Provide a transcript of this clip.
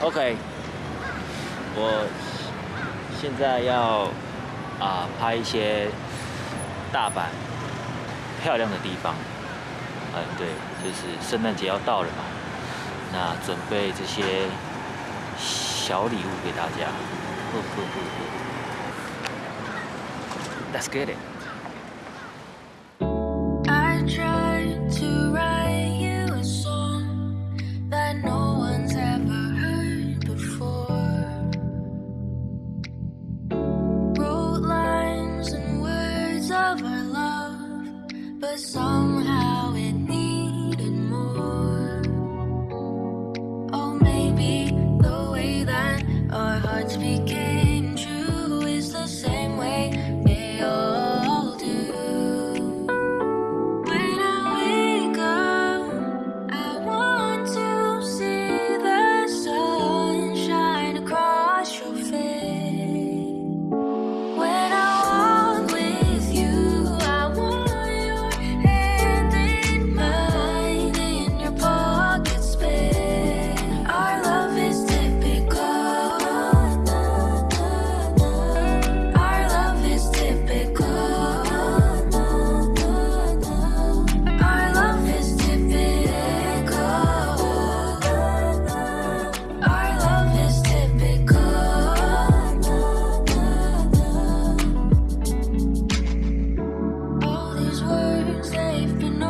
OK，我现在要啊拍一些大阪漂亮的地方。嗯，对，就是圣诞节要到了嘛，那准备这些小礼物给大家。Let's get it. words, they've been